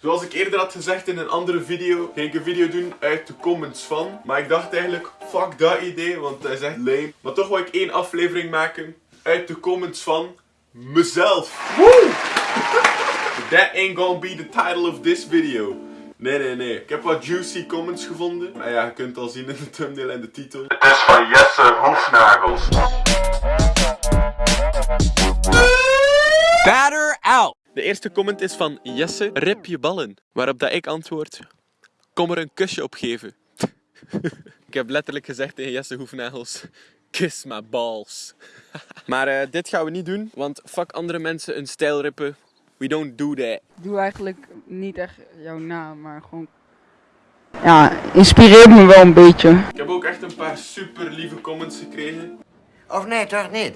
Zoals ik eerder had gezegd in een andere video, ging ik een video doen uit de comments van. Maar ik dacht eigenlijk, fuck dat idee, want dat is echt lame. Maar toch wil ik één aflevering maken uit de comments van mezelf. Woo! That ain't gonna be the title of this video. Nee, nee, nee. Ik heb wat juicy comments gevonden. Maar ja, je kunt het al zien in de thumbnail en de titel. Het is van Jesse Hoefnagels. Batter out! De eerste comment is van Jesse, rip je ballen. Waarop dat ik antwoord, kom er een kusje op geven. ik heb letterlijk gezegd tegen Jesse Hoefnagels, kiss my balls. maar eh, dit gaan we niet doen, want fuck andere mensen een stijl rippen. We don't do that. Ik doe eigenlijk niet echt jouw naam, maar gewoon. Ja, inspireert me wel een beetje. Ik heb ook echt een paar super lieve comments gekregen. Of nee, toch niet?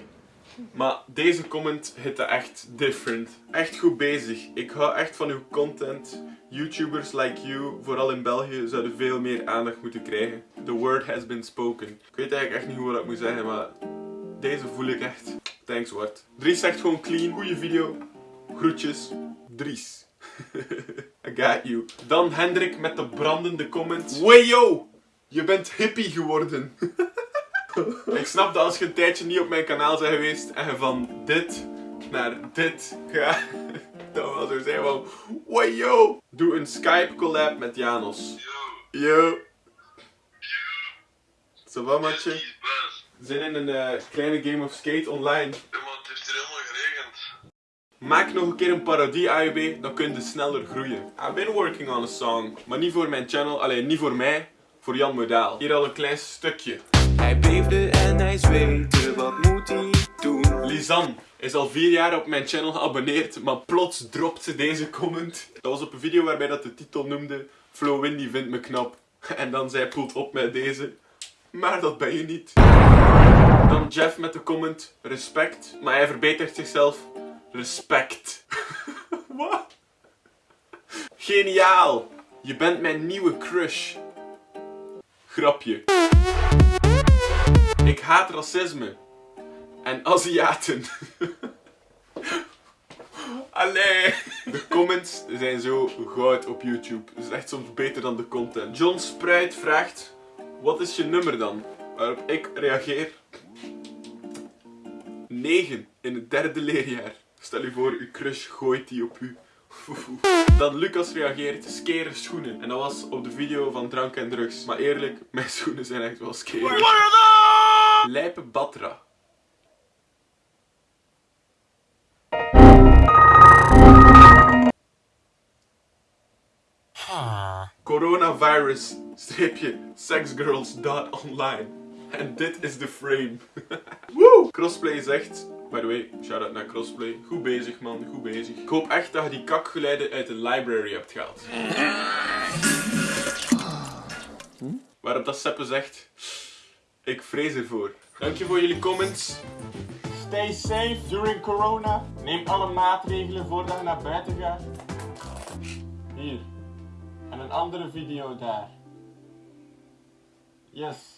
Maar deze comment hitte echt different. Echt goed bezig. Ik hou echt van uw content. YouTubers like you, vooral in België, zouden veel meer aandacht moeten krijgen. The word has been spoken. Ik weet eigenlijk echt niet hoe wat ik moet zeggen, maar deze voel ik echt. Thanks Wart. Dries zegt gewoon clean. Goeie video. Groetjes. Dries. I got you. Dan Hendrik met de brandende comment. Wayo! Je bent hippie geworden. Ik snap dat als je een tijdje niet op mijn kanaal bent geweest en je van dit naar dit gaat, dat wel zo zijn van wow yo. Doe een Skype collab met Janos. Yo. Zo wat matje? Zin in een eh, kleine game of skate online. Iemand heeft hier helemaal geregend. Maak nog een keer een parodie AUB, dan kun je sneller groeien. I've been working on a song, maar niet voor mijn channel, alleen niet voor mij, voor Jan Modaal. Hier al een klein stukje. Hij beefde en hij zweette, wat moet hij doen? Lisanne is al vier jaar op mijn channel geabonneerd, maar plots dropt ze deze comment. Dat was op een video waarbij dat de titel noemde Flo Windy vindt me knap. En dan zij poelt op met deze. Maar dat ben je niet. Dan Jeff met de comment respect, maar hij verbetert zichzelf. Respect. Wat? Geniaal! Je bent mijn nieuwe crush. Grapje. Ik haat racisme. En Aziaten. Allee. De comments zijn zo goud op YouTube. Het is echt soms beter dan de content. John Spruit vraagt, wat is je nummer dan? Waarop ik reageer, 9 in het derde leerjaar. Stel je voor, uw crush gooit die op u. Dan Lucas reageert, skere schoenen. En dat was op de video van drank en drugs. Maar eerlijk, mijn schoenen zijn echt wel skere. Lijpe Batra. Coronavirus streepje sexgirls.online. En dit is de frame. Woe! Crossplay zegt, by the way, shout out naar Crossplay. Goed bezig man, goed bezig. Ik hoop echt dat je die kakgeluiden uit de library hebt gehaald. Waarop dat Seppe zegt, ik vrees ervoor. Dank je voor jullie comments. Stay safe during corona. Neem alle maatregelen voordat je naar buiten gaat. Hier. En een andere video daar. Yes.